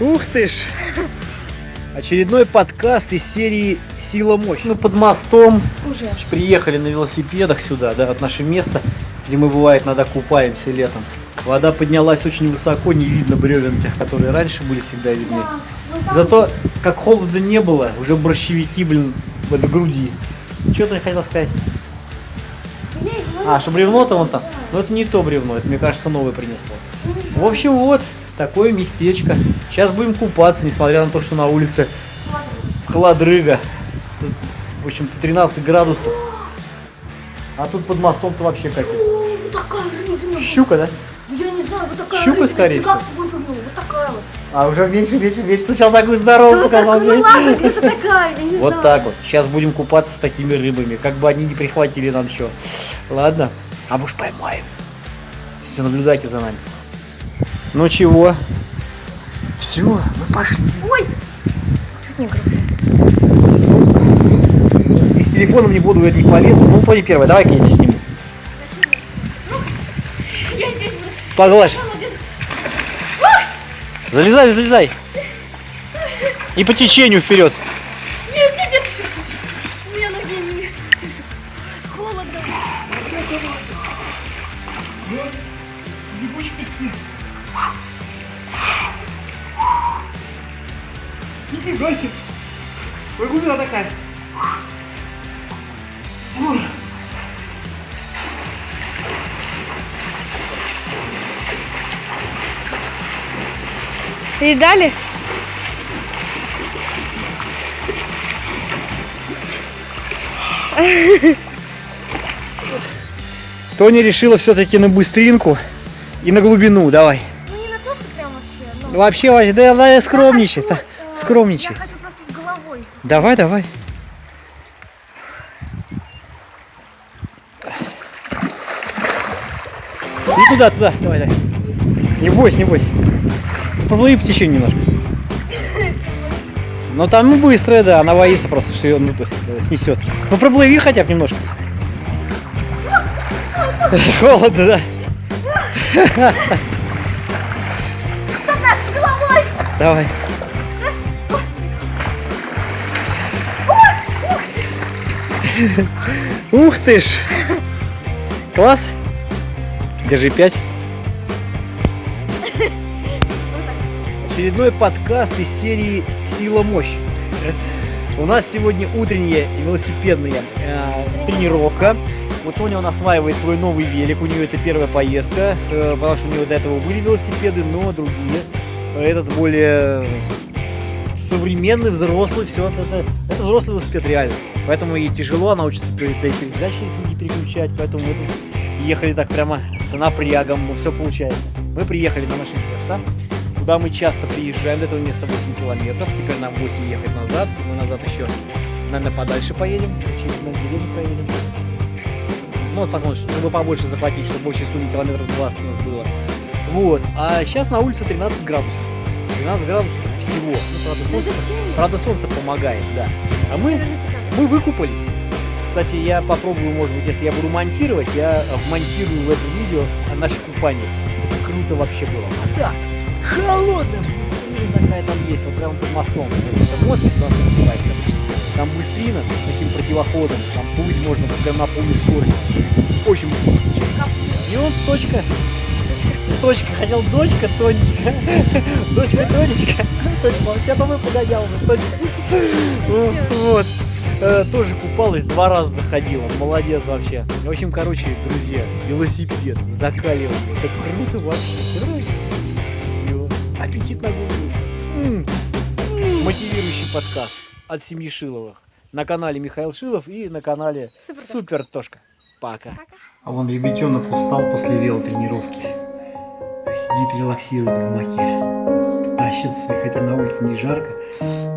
Ух ты ж! Очередной подкаст из серии «Сила мощь». Мы под мостом Уже. приехали на велосипедах сюда, да, от наше место, где мы, бывает, иногда купаемся летом. Вода поднялась очень высоко, не видно бревен тех, которые раньше были всегда видны. Ну Зато, как холода не было, уже борщевики, блин, под груди. Что ты хотел сказать? А, что бревно-то вон там? Но это не то бревно, это, мне кажется, новое принесло. В общем, вот, такое местечко. Сейчас будем купаться, несмотря на то, что на улице холодрыга. Тут, в общем 13 градусов. А тут под мостом-то вообще как. Щука, да? Да я не знаю, вот такая Щука, рыбина. скорее всего. А уже меньше, меньше, меньше. Сначала такую здоровую показал. так, ну ладно, где-то такая, я не Вот знаю. так вот. Сейчас будем купаться с такими рыбами. Как бы они не прихватили нам что. Ладно? А может поймаем. Все, наблюдайте за нами. Ну чего? Все, мы пошли. Ой! Чуть не грохнул. И с телефоном не буду, это не полезу. Ну, то не первое. Давай-ка я тебя сниму. Буду. Погладь. Залезай, залезай. И по течению вперед. Нет, нет, нет. У меня ноги не... Холодно. Нифига себе. Ой, глубина такая. Передали? Тони решила все-таки на быстринку и на глубину. Давай. Ну не на то, что прям вообще, но... Вообще, Вася, да, да, скромничай. Я да, хочу, э, скромничай. Я хочу просто с головой. Давай, давай. И туда, туда, давай, давай. Не бойся, не бойся. Поплыви по течению немножко. Ну там быстрая, да, она боится просто, что ее ну, снесет. Ну проплыви хотя бы немножко. Холодно, да? Головой! Давай. Ух ты ж! Класс! Держи пять. Очередной подкаст из серии «Сила мощь». У нас сегодня утренняя велосипедная э, тренировка. Вот Тоня нас осваивает свой новый велик, у нее это первая поездка, э, потому что у нее до этого были велосипеды, но другие. Этот более современный, взрослый, все, это, это взрослый велосипед реально. Поэтому ей тяжело, она учится перед передачи не переключать, поэтому мы тут ехали так прямо с напрягом, все получается. Мы приехали на наше место, куда мы часто приезжаем, до этого места 8 километров, теперь нам 8 ехать назад, мы назад еще, наверное, подальше поедем, через на деревню проедем. Ну, вот посмотрим, чтобы побольше захватить, чтобы общей сумме километров 20 у нас было. Вот, а сейчас на улице 13 градусов. 12 градусов всего. Ну, правда, солнце, правда, солнце помогает, да. А мы, мы выкупались. Кстати, я попробую, может быть, если я буду монтировать, я вмонтирую в это видео наше купание. Это круто вообще было. Вода холодная, быстрина такая там есть, вот прямо под мостом. Это мост, куда мы купаемся обычно. Там быстрина таким противоходом, там плыть можно прям на полной скорости. Очень быстро. И вот точка. Точка, хотел дочка, Тонечка. Дочка, Тонечка. Точка, я по погонял уже, точка. Ну, Вот. Э, Тоже купалась, два раза заходила. Молодец вообще. В общем, короче, друзья, велосипед, закаливание. Это круто вообще. Все. Аппетит нагулился. М. Мотивирующий подкаст от семьи Шиловых. На канале Михаил Шилов и на канале Супер. Супер Тошка. Пока. Пока. А вон ребятенок устал после велотренировки. Сидит, релаксирует в гамаке. Тащится, хотя на улице не жарко,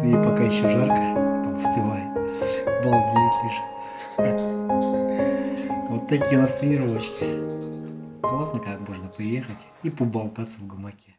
и пока еще жарко, там остывает. Балдеет лишь. Вот такие у нас тренировочки. Классно, как можно приехать и поболтаться в гамаке.